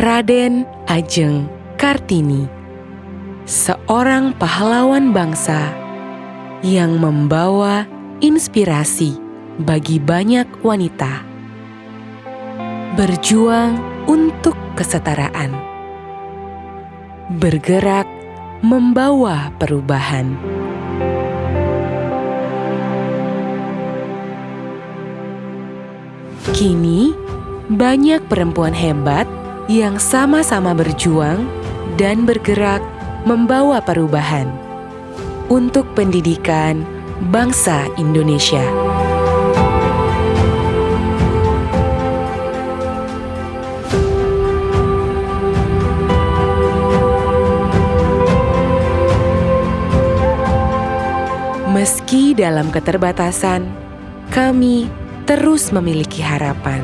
Raden Ajeng Kartini, seorang pahlawan bangsa yang membawa inspirasi bagi banyak wanita. Berjuang untuk kesetaraan, bergerak membawa perubahan. Kini, banyak perempuan hebat yang sama-sama berjuang dan bergerak membawa perubahan untuk pendidikan bangsa Indonesia. Meski dalam keterbatasan, kami terus memiliki harapan.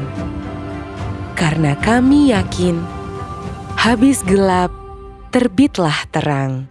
Karena kami yakin, habis gelap, terbitlah terang.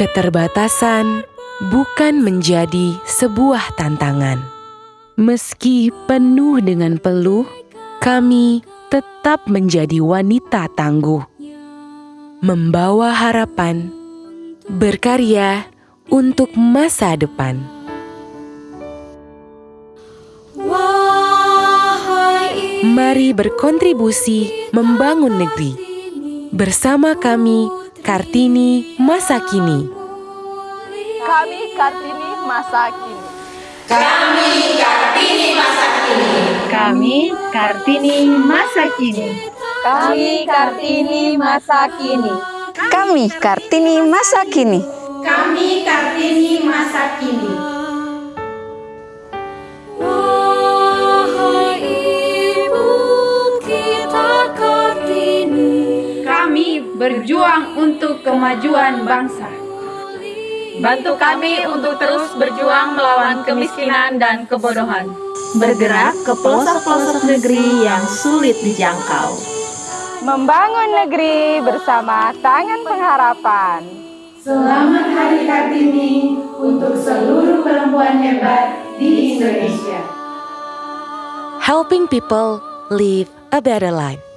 Keterbatasan bukan menjadi sebuah tantangan. Meski penuh dengan peluh, kami tetap menjadi wanita tangguh, membawa harapan, berkarya untuk masa depan. Mari berkontribusi membangun negeri. Bersama kami, Kartini Masa Kini. Kami Kartini masa kini. Kami Kartini Masa Kini. Kami Kartini Masa Kini. Kami Kartini masa kini. Kami Kartini masa kini. Kami Kartini Masa Kini. Berjuang untuk kemajuan bangsa. Bantu kami untuk terus berjuang melawan kemiskinan dan kebodohan. Bergerak ke pelosok-pelosok negeri yang sulit dijangkau. Membangun negeri bersama tangan pengharapan. Selamat Hari Kartini untuk seluruh perempuan hebat di Indonesia. Helping people live a better life.